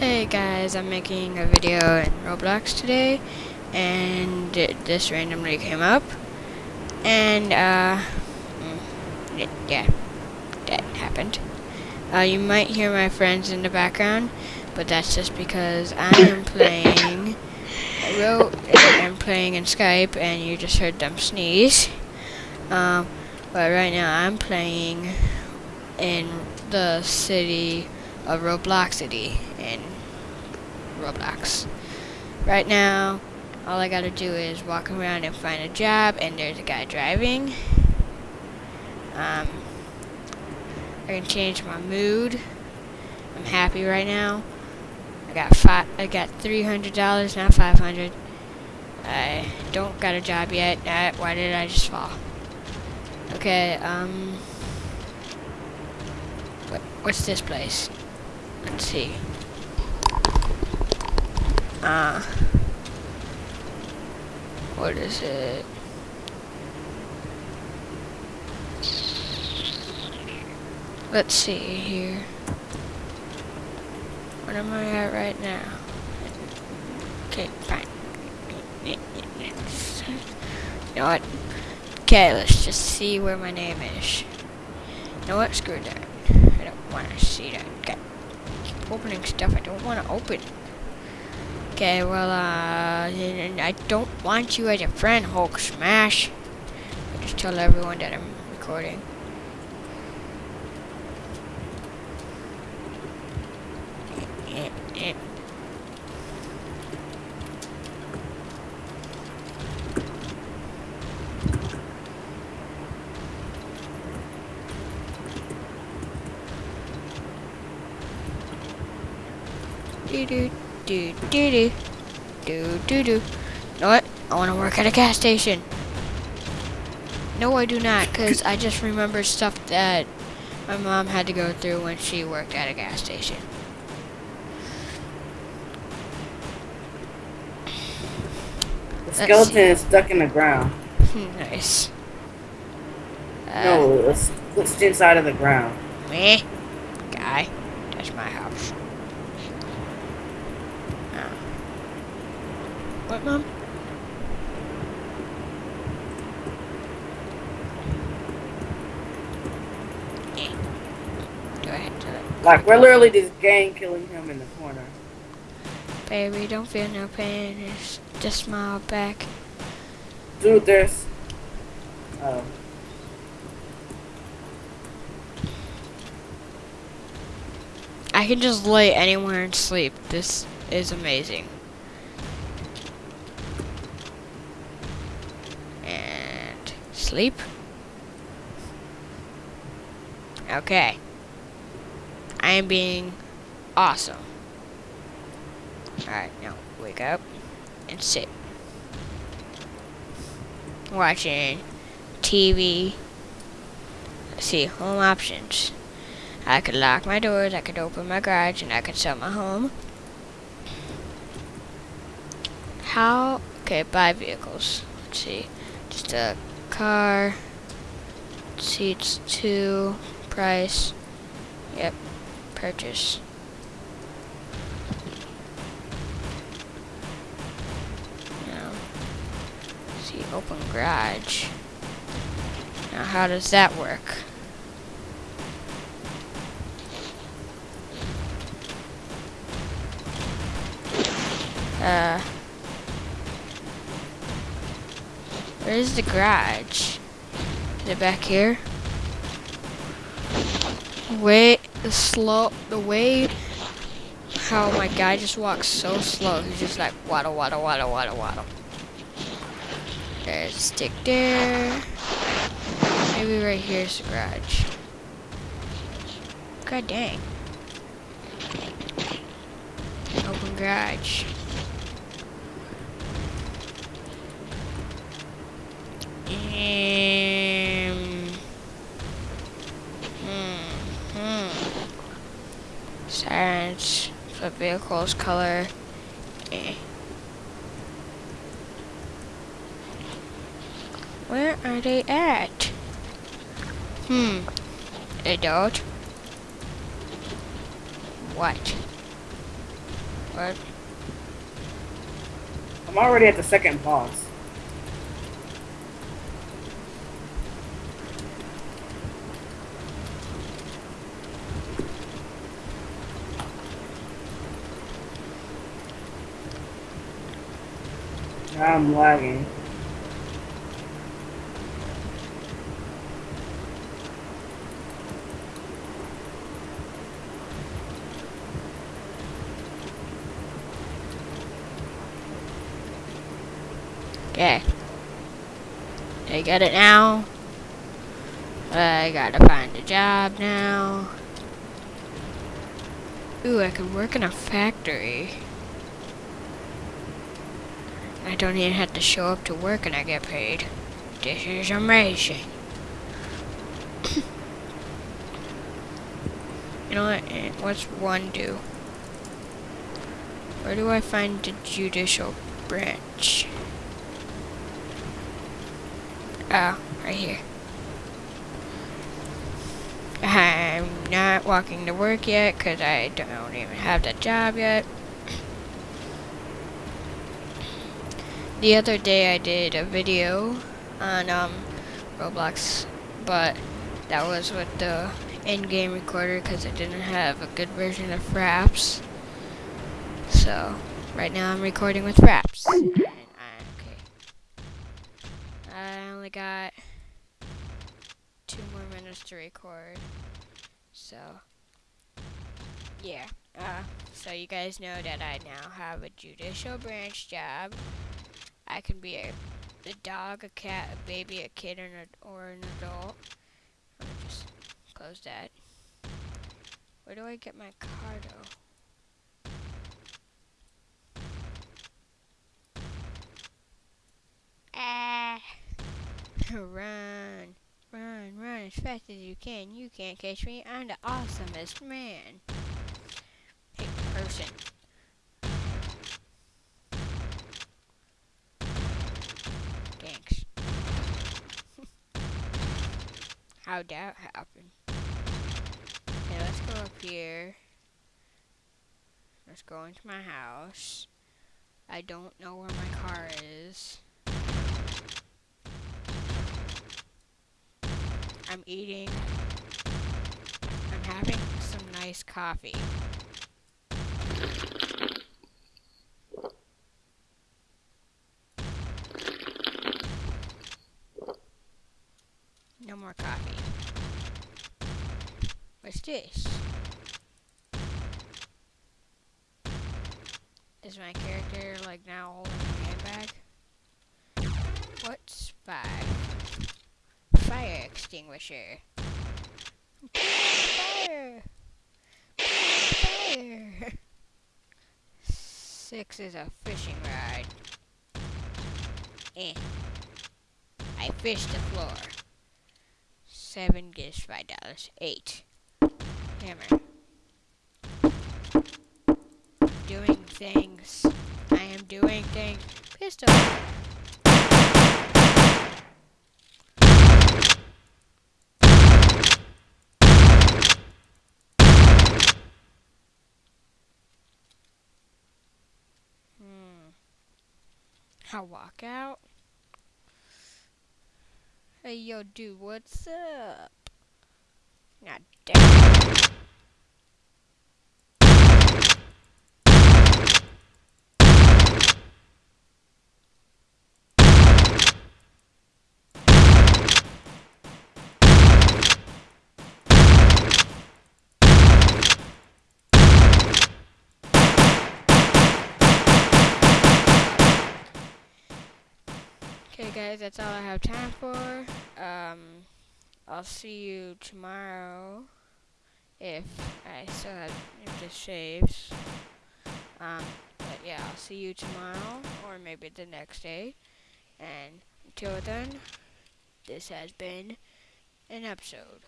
Hey guys, I'm making a video in Roblox today, and it, this randomly came up, and uh, mm, it, yeah, that happened. Uh, you might hear my friends in the background, but that's just because I am playing. I wrote, I'm playing in Skype, and you just heard them sneeze. Um, but right now I'm playing in the city of Robloxity in Roblox. Right now, all I gotta do is walk around and find a job, and there's a guy driving. Um, I can change my mood. I'm happy right now. I got five. I got three hundred dollars, not five hundred. I don't got a job yet. Uh, why did I just fall? Okay. Um. What? What's this place? Let's see. Uh, what is it? Let's see here. What am I at right now? Okay, fine. You know what? Okay, let's just see where my name is. You know what? Screw that. I don't want to see that. Okay. Keep opening stuff I don't want to open. Okay, well, uh, I don't want you as a friend, Hulk Smash. I just tell everyone that I'm recording. Do do do do do do do do. You know what? I want to work at a gas station. No, I do not, because I just remember stuff that my mom had to go through when she worked at a gas station. The skeleton is stuck in the ground. nice. Uh, no, it's glitched inside of the ground. Me? Guy. That's my house. Oh. What, Mom? Go ahead, do it. Like, we're literally just gang killing him in the corner. Baby, don't feel no pain. Just, just smile back. Dude, there's... Oh. I can just lay anywhere and sleep. This is amazing. And sleep. Okay. I am being awesome. Alright, now wake up and sit. Watching TV. Let's see, home options. I could lock my doors, I could open my garage, and I could sell my home. How, okay, buy vehicles. Let's see, just a car, seats two, price, yep, purchase. Now, see, open garage. Now, how does that work? Uh, where's the garage? Is it back here? Wait, the slow, the way how my guy just walks so slow. He's just like waddle, waddle, waddle, waddle, waddle. There's a stick there. Maybe right here's the garage. God dang. Open garage. Vehicles color. Eh. Where are they at? Hmm. They don't. What? What? I'm already at the second boss. I'm lagging. Okay. I got it now. I gotta find a job now. Ooh, I could work in a factory. I don't even have to show up to work and I get paid. This is amazing. you know what? eh, What's one do? Where do I find the judicial branch? Oh, right here. I'm not walking to work yet because I don't even have that job yet. The other day I did a video on um, Roblox, but that was with the in-game recorder because I didn't have a good version of Fraps. So, right now I'm recording with Fraps. And I, okay. I only got two more minutes to record. So, yeah. Uh, so you guys know that I now have a judicial branch job. I can be a, a dog, a cat, a baby, a kid, or an, or an adult. Just close that. Where do I get my cardo? Ah! run, run, run as fast as you can. You can't catch me. I'm the awesomest man. Hey, person. How'd that happen? Okay, let's go up here. Let's go into my house. I don't know where my car is. I'm eating. I'm having some nice coffee. No more coffee. What's this? Is my character like now holding a handbag? What's five? Fire extinguisher. Fire! Fire! Six is a fishing rod. Eh. I fished the floor. Seven gives five dollars. Eight. Hammer. Doing things. I am doing things. Pistol. Hmm. I'll walk out. Hey, yo, dude, what's up? God damn. Guys, that's all I have time for. Um, I'll see you tomorrow if I still have if this saves. Um, but yeah, I'll see you tomorrow or maybe the next day. And until then, this has been an episode.